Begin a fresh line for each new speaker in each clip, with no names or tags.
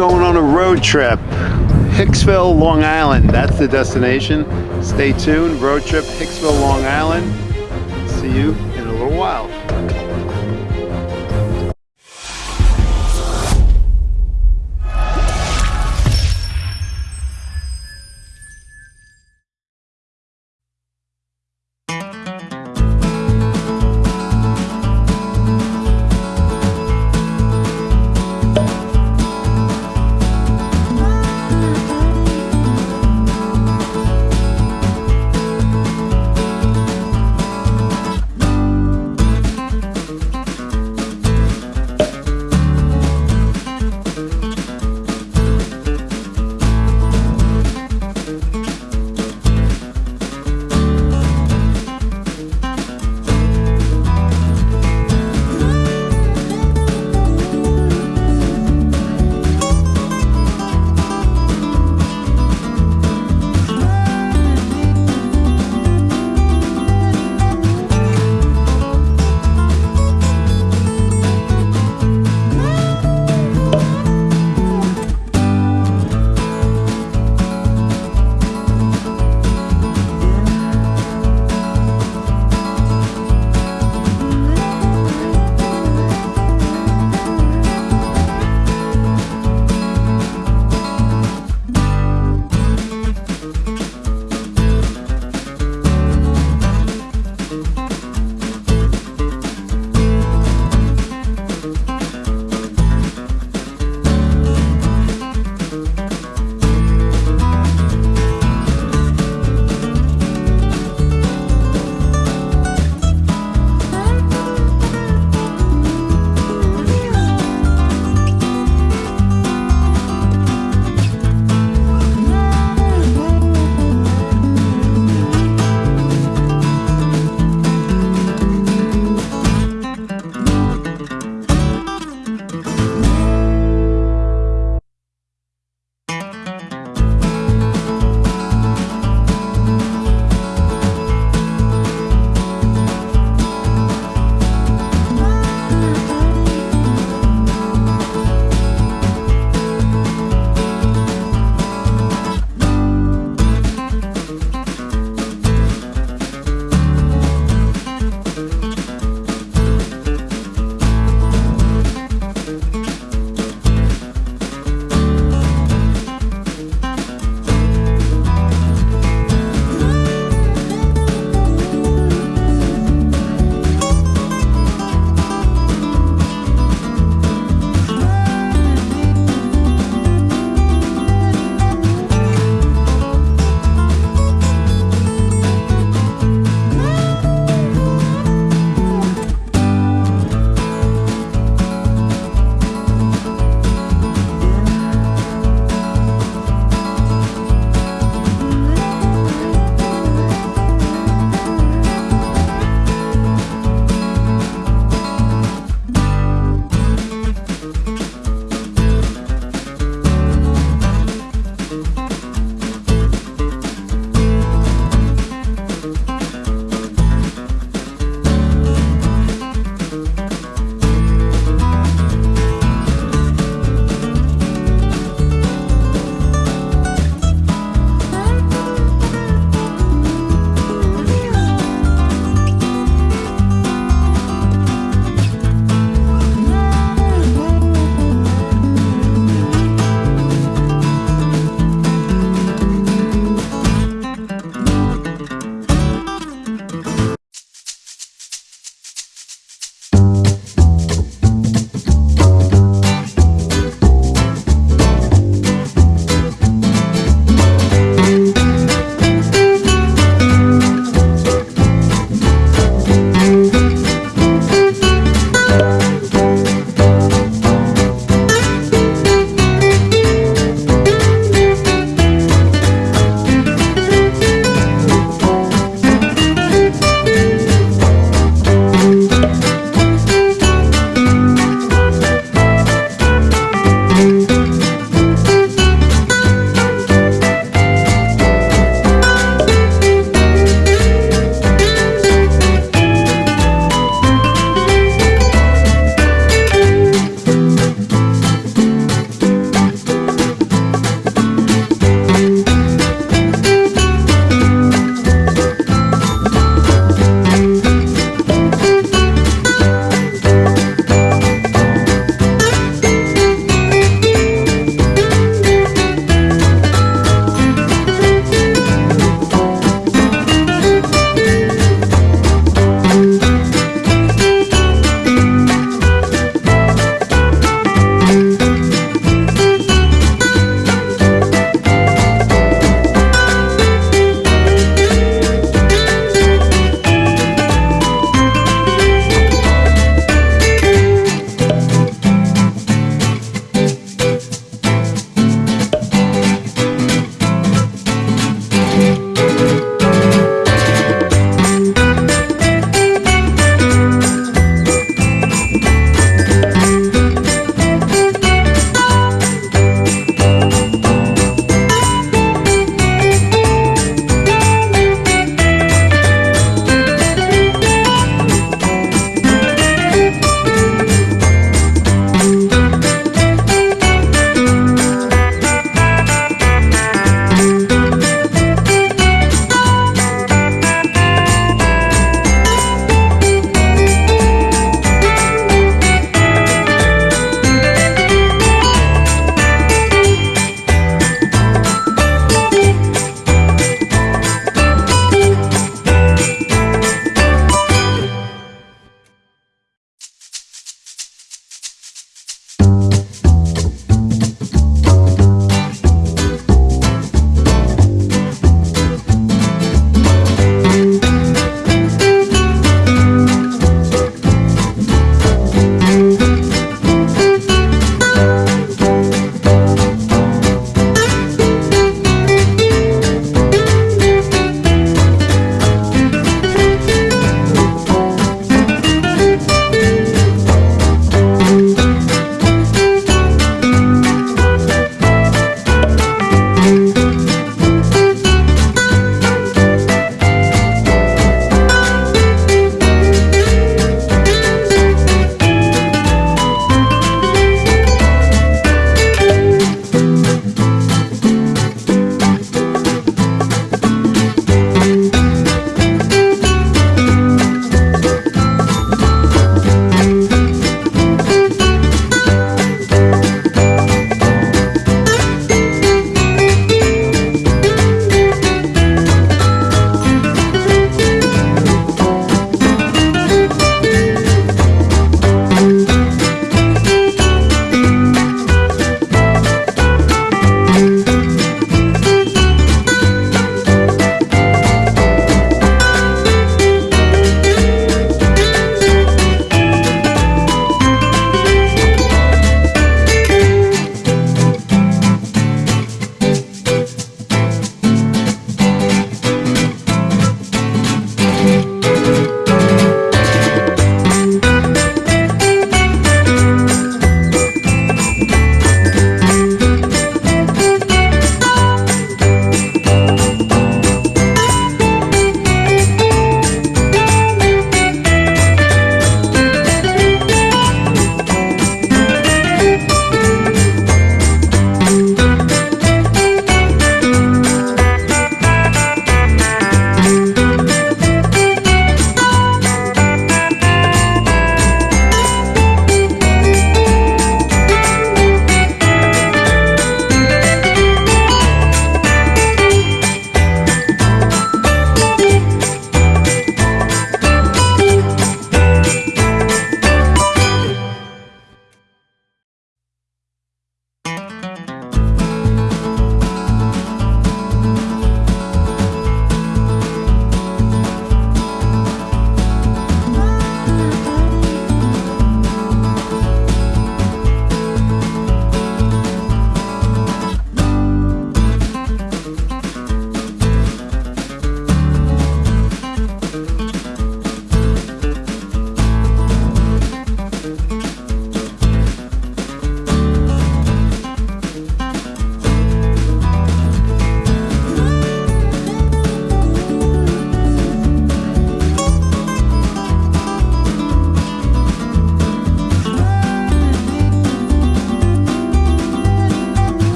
going on a road trip. Hicksville, Long Island, that's the destination. Stay tuned, road trip, Hicksville, Long Island. See you in a little while.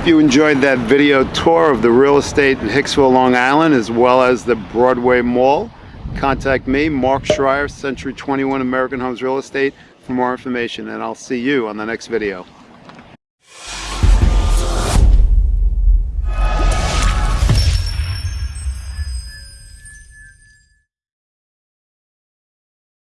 Hope you enjoyed that video tour of the real estate in Hicksville, Long Island, as well as the Broadway Mall. Contact me, Mark Schreier, Century 21 American Homes Real Estate, for more information, and I'll see you on the next video.